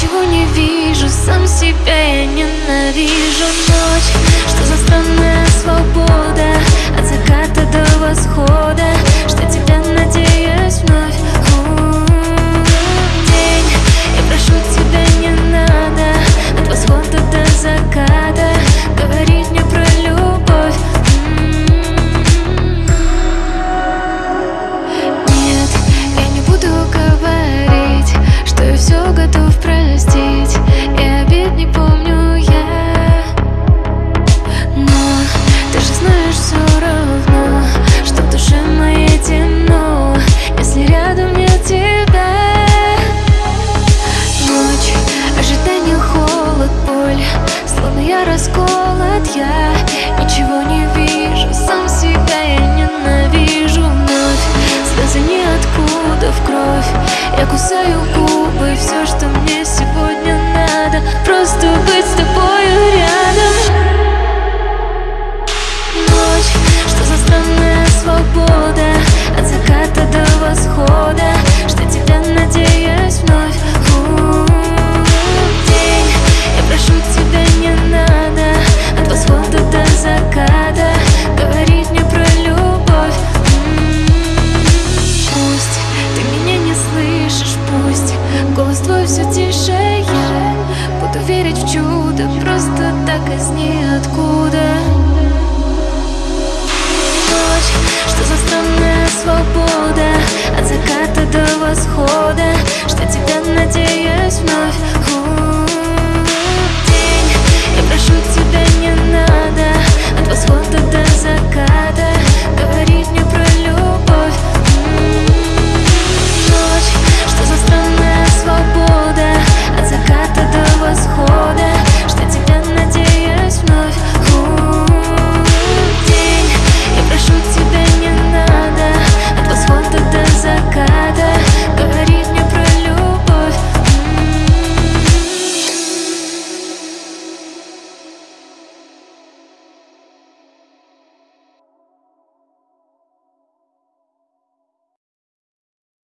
Ничего не вижу, сам себя я ненавижу. Ночь, что за странная свобода От заката до восхода Что тебя надеюсь вновь. День, я прошу тебя не надо От восхода до заката Говорить мне про любовь. Нет, я не буду говорить Что я все готов простить И обид не помню я. Но ты же знаешь все равно Что в моей темно Если рядом нет тебя. Ночь, ожидание, холод, боль Словно я расколот, я Ничего не вижу, сам себя я ненавижу. Вновь Слезы ниоткуда в кровь Я кусаю губы, все, что мне странная свобода. От заката до восхода Что тебя надеюсь вновь День, я прошу тебя не надо От восхода до заката. Говорить мне про любовь. Пусть ты меня не слышишь, пусть Голос твой все тише, я Буду верить в чудо Просто так из ниоткуда not